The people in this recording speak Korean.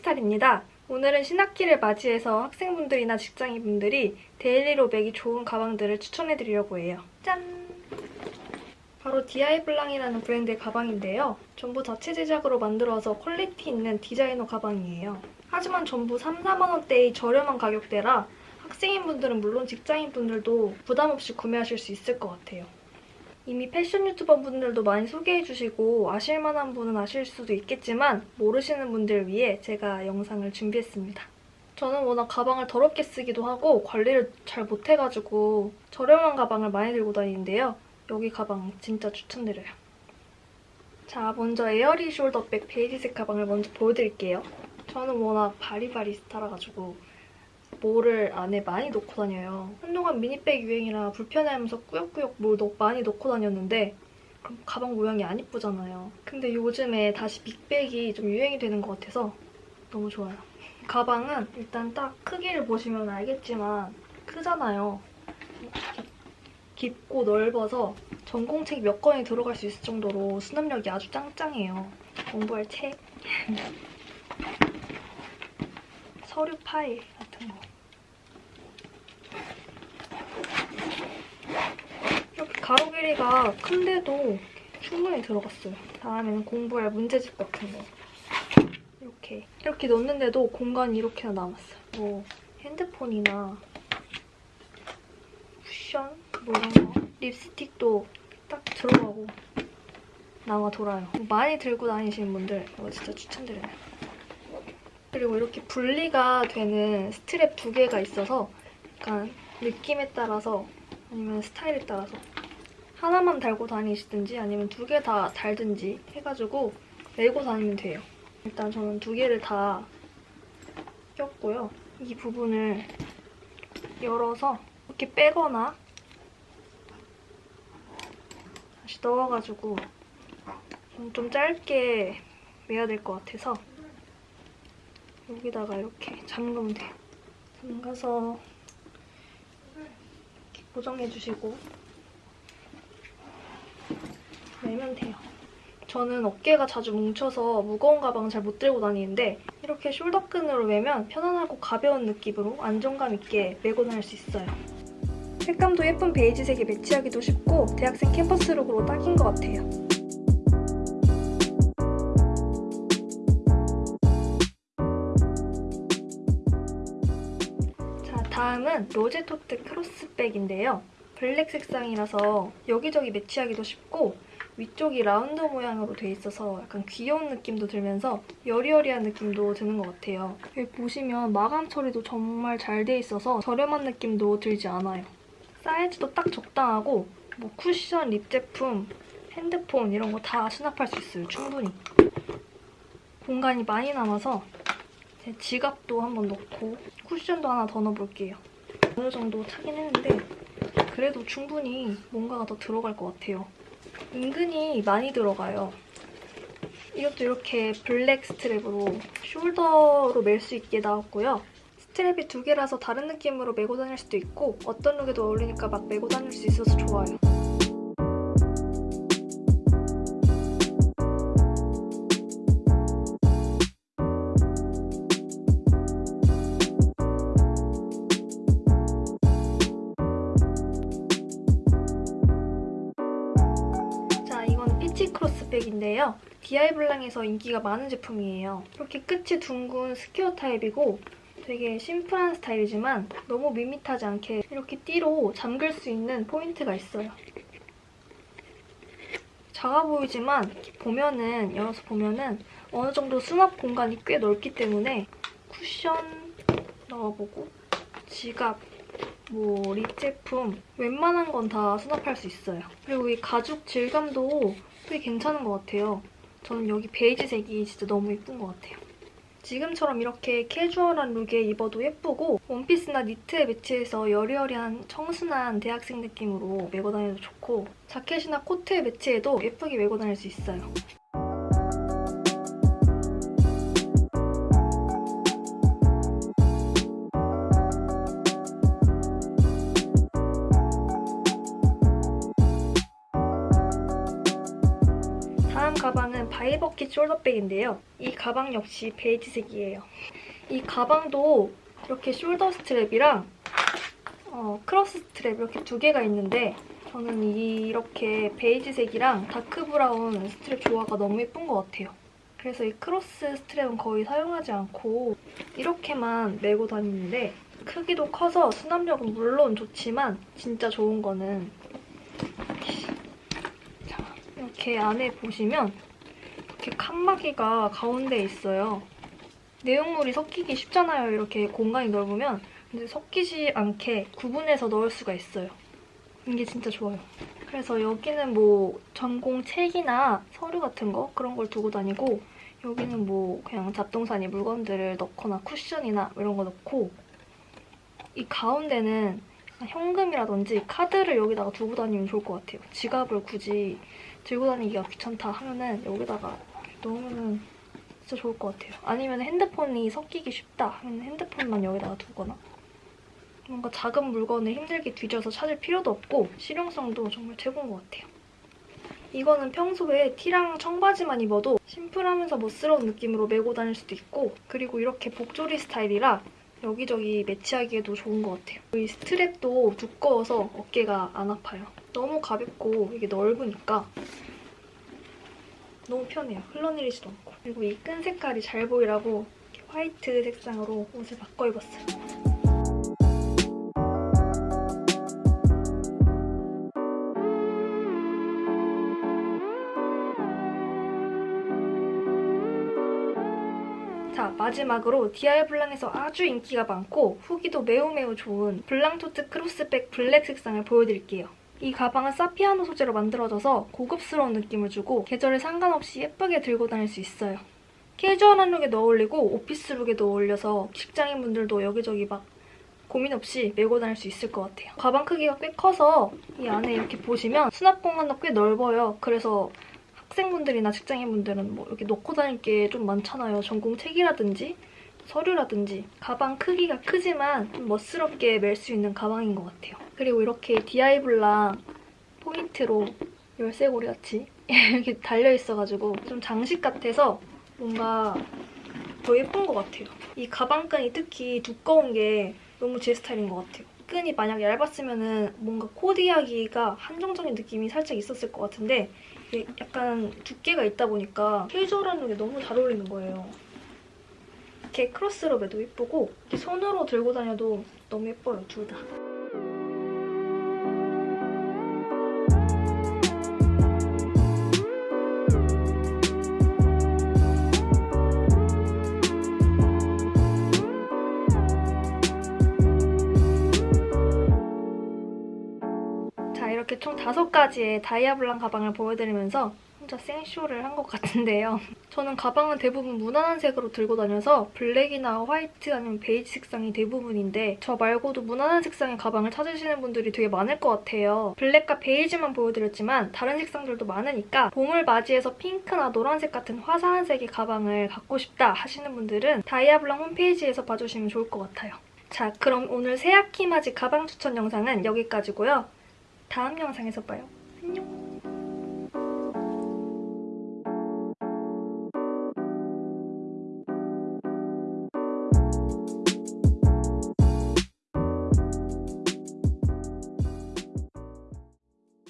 크리스탈입니다. 오늘은 신학기를 맞이해서 학생분들이나 직장인분들이 daily로 매기 좋은 가방들을 추천해드리려고 해요. 짠! 바로 디아이블랑이라는 브랜드의 가방인데요. 전부 자체 제작으로 만들어서 quality 있는 디자이너 가방이에요. 하지만 전부 3, 4만원대의 저렴한 가격대라 학생인분들은 물론 직장인분들도 부담 없이 구매하실 수 있을 것 같아요. 이미 패션 유튜버 분들도 많이 소개해주시고 아실만한 분은 아실 수도 있겠지만 모르시는 분들을 위해 제가 영상을 준비했습니다. 저는 워낙 가방을 더럽게 쓰기도 하고 관리를 잘 못해가지고 저렴한 가방을 많이 들고 다니는데요. 여기 가방 진짜 추천드려요. 자, 먼저 에어리 숄더백 베이지색 가방을 먼저 보여드릴게요. 저는 워낙 바리바리스타라가지고 뭐를 안에 많이 넣고 다녀요. 한동안 미니백 유행이라 불편해하면서 꾸역꾸역 뭘 많이 넣고 다녔는데 그럼 가방 모양이 안 이쁘잖아요. 근데 요즘에 다시 big bag이 좀 유행이 되는 것 같아서 너무 좋아요. 가방은 일단 딱 크기를 보시면 알겠지만 크잖아요. 깊고 넓어서 전공책이 몇 권이 들어갈 수 있을 정도로 수납력이 아주 짱짱해요. 공부할 책, 서류 파일 같은 거. 이렇게 가로 길이가 큰데도 충분히 들어갔어요. 다음에는 공부할 문제집 같은 거. 이렇게 이렇게 넣는데도 공간이 이렇게나 남았어요. 뭐 핸드폰이나 쿠션 뭐 이런 거. 립스틱도 딱 들어가고 나와 돌아요. 많이 들고 다니시는 분들 이거 진짜 추천드려요. 그리고 이렇게 분리가 되는 스트랩 두 개가 있어서 약간 느낌에 따라서 아니면 스타일에 따라서 하나만 달고 다니시든지 아니면 두 개 다 달든지 해가지고 메고 다니면 돼요. 일단 저는 두 개를 다 꼈고요. 이 부분을 열어서 이렇게 빼거나 다시 넣어가지고 좀 짧게 매야 될 것 같아서 여기다가 이렇게 잠그면 돼요. 잠가서 이렇게 고정해주시고 매면 돼요. 저는 어깨가 자주 뭉쳐서 무거운 가방 잘못 들고 다니는데 이렇게 숄더끈으로 매면 편안하고 가벼운 느낌으로 안정감 있게 메고 다닐 수 있어요. 색감도 예쁜 베이지색에 매치하기도 쉽고 대학생 캠퍼스룩으로 딱인 것 같아요. 다음은 로제토트 크로스백인데요. 블랙 색상이라서 여기저기 매치하기도 쉽고 위쪽이 라운드 모양으로 돼 있어서 약간 귀여운 느낌도 들면서 여리여리한 느낌도 드는 것 같아요. 여기 보시면 마감 처리도 정말 잘 돼 있어서 저렴한 느낌도 들지 않아요. 사이즈도 딱 적당하고 뭐 쿠션, lip 제품, 핸드폰 이런 거 다 수납할 수 있어요, 충분히. 공간이 많이 남아서 제 지갑도 한번 넣고 쿠션도 하나 더 넣어볼게요. 어느 정도 차긴 했는데 그래도 충분히 뭔가가 더 들어갈 것 같아요. 은근히 많이 들어가요. 이것도 이렇게 블랙 strap으로 shoulder로 멜 수 있게 나왔고요. strap이 두 개라서 다른 느낌으로 메고 다닐 수도 있고 어떤 look에도 어울리니까 막 메고 다닐 수 있어서 좋아요. 크로스백인데요. 디아이블랑에서 인기가 많은 제품이에요. 이렇게 끝이 둥근 square 타입이고 되게 심플한 스타일이지만 너무 밋밋하지 않게 이렇게 띠로 잠글 수 있는 포인트가 있어요. 작아 보이지만 보면은 열어서 보면은 어느 정도 수납 공간이 꽤 넓기 때문에 쿠션 넣어보고 지갑, 뭐 lip 제품 웬만한 건 다 수납할 수 있어요. 그리고 이 가죽 질감도 되게 괜찮은 것 같아요. 저는 여기 베이지색이 진짜 너무 예쁜 것 같아요. 지금처럼 이렇게 캐주얼한 룩에 입어도 예쁘고 원피스나 니트에 매치해서 여리여리한 청순한 대학생 느낌으로 메고 다녀도 좋고 자켓이나 코트에 매치해도 예쁘게 메고 다닐 수 있어요. 다음 가방은 바이버킷 숄더백인데요. 이 가방 역시 베이지색이에요. 이 가방도 이렇게 shoulder strap이랑 어, cross strap 이렇게 두 개가 있는데 저는 이렇게 베이지색이랑 dark brown strap 조화가 너무 예쁜 것 같아요. 그래서 이 cross strap은 거의 사용하지 않고 이렇게만 메고 다니는데 크기도 커서 수납력은 물론 좋지만 진짜 좋은 거는 자, 이렇게 안에 보시면 이렇게 칸막이가 가운데에 있어요. 내용물이 섞이기 쉽잖아요. 이렇게 공간이 넓으면 근데 섞이지 않게 구분해서 넣을 수가 있어요. 이게 진짜 좋아요. 그래서 여기는 뭐 전공 책이나 서류 같은 거 그런 걸 두고 다니고 여기는 뭐 그냥 잡동사니 물건들을 넣거나 쿠션이나 이런 거 넣고 이 가운데는 현금이라든지 카드를 여기다가 두고 다니면 좋을 것 같아요. 지갑을 굳이 들고 다니기가 귀찮다 하면은 여기다가 넣으면은 진짜 좋을 것 같아요. 아니면 핸드폰이 섞이기 쉽다 하면 핸드폰만 여기다가 두거나 뭔가 작은 물건을 힘들게 뒤져서 찾을 필요도 없고 실용성도 정말 최고인 것 같아요. 이거는 평소에 티랑 청바지만 입어도 심플하면서 멋스러운 느낌으로 메고 다닐 수도 있고 그리고 이렇게 복조리 스타일이라 여기저기 매치하기에도 좋은 것 같아요. 이 스트랩도 두꺼워서 어깨가 안 아파요. 너무 가볍고 이게 넓으니까 너무 편해요. 흘러내리지도 않고. 그리고 이 끈 색깔이 잘 보이라고 화이트 색상으로 옷을 바꿔 입었어요. 자, 마지막으로 디아이블랑에서 아주 인기가 많고 후기도 매우 매우 좋은 블랑토트 크로스백 블랙 색상을 보여드릴게요. 이 가방은 사피아노 소재로 만들어져서 고급스러운 느낌을 주고 계절에 상관없이 예쁘게 들고 다닐 수 있어요. 캐주얼한 look에도 어울리고 office look에도 어울려서 직장인분들도 여기저기 막 고민 없이 메고 다닐 수 있을 것 같아요. 가방 크기가 꽤 커서 이 안에 이렇게 보시면 수납 공간도 꽤 넓어요. 그래서 학생분들이나 직장인분들은 뭐 이렇게 놓고 다닐 게 좀 많잖아요. 전공 책이라든지 서류라든지 가방 크기가 크지만 좀 멋스럽게 멜 수 있는 가방인 것 같아요. 그리고 이렇게 디아이 블랑 포인트로 열쇠고리 같이 이렇게 달려있어가지고 좀 장식 같아서 뭔가 더 예쁜 것 같아요. 이 가방끈이 특히 두꺼운 게 너무 제 스타일인 것 같아요. 끈이 만약 얇았으면 뭔가 코디하기가 한정적인 느낌이 살짝 있었을 것 같은데 약간 두께가 있다 보니까 캐주얼한 룩에 너무 잘 어울리는 거예요. 이렇게 크로스로 매도 예쁘고 이렇게 손으로 들고 다녀도 너무 예뻐요, 둘 다. 자, 이렇게 총 다섯 가지의 디아이블랑 가방을 보여드리면서 혼자 생쇼를 한 것 같은데요. 저는 가방은 대부분 무난한 색으로 들고 다녀서 블랙이나 화이트 아니면 베이지 색상이 대부분인데 저 말고도 무난한 색상의 가방을 찾으시는 분들이 되게 많을 것 같아요. 블랙과 베이지만 보여드렸지만 다른 색상들도 많으니까 봄을 맞이해서 핑크나 노란색 같은 화사한 색의 가방을 갖고 싶다 하시는 분들은 디아이블랑 홈페이지에서 봐주시면 좋을 것 같아요. 자, 그럼 오늘 새학기 맞이 가방 추천 영상은 여기까지고요. 다음 영상에서 봐요. 안녕!